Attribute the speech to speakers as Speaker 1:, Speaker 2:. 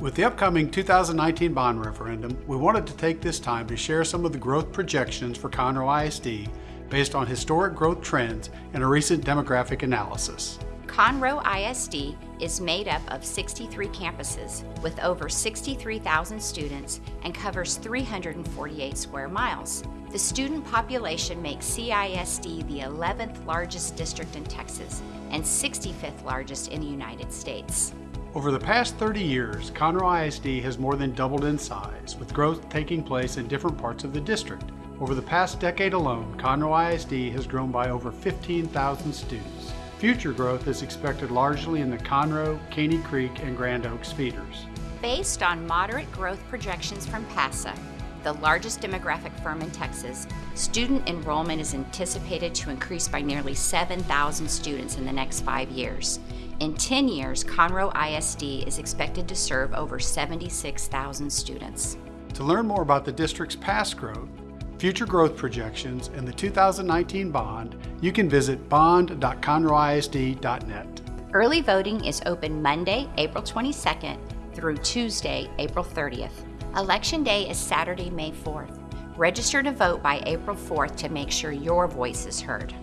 Speaker 1: With the upcoming 2019 bond referendum, we wanted to take this time to share some of the growth projections for Conroe ISD based on historic growth trends and a recent demographic analysis.
Speaker 2: Conroe ISD is made up of 63 campuses with over 63,000 students and covers 348 square miles. The student population makes CISD the 11th largest district in Texas and 65th largest in the United States.
Speaker 1: Over the past 30 years, Conroe ISD has more than doubled in size, with growth taking place in different parts of the district. Over the past decade alone, Conroe ISD has grown by over 15,000 students. Future growth is expected largely in the Conroe, Caney Creek, and Grand Oaks feeders.
Speaker 2: Based on moderate growth projections from PASA, the largest demographic firm in Texas, student enrollment is anticipated to increase by nearly 7,000 students in the next five years. In 10 years, Conroe ISD is expected to serve over 76,000 students.
Speaker 1: To learn more about the district's past growth, future growth projections, and the 2019 bond, you can visit bond.conroeisd.net.
Speaker 2: Early voting is open Monday, April 22nd through Tuesday, April 30th. Election Day is Saturday, May 4th. Register to vote by April 4th to make sure your voice is heard.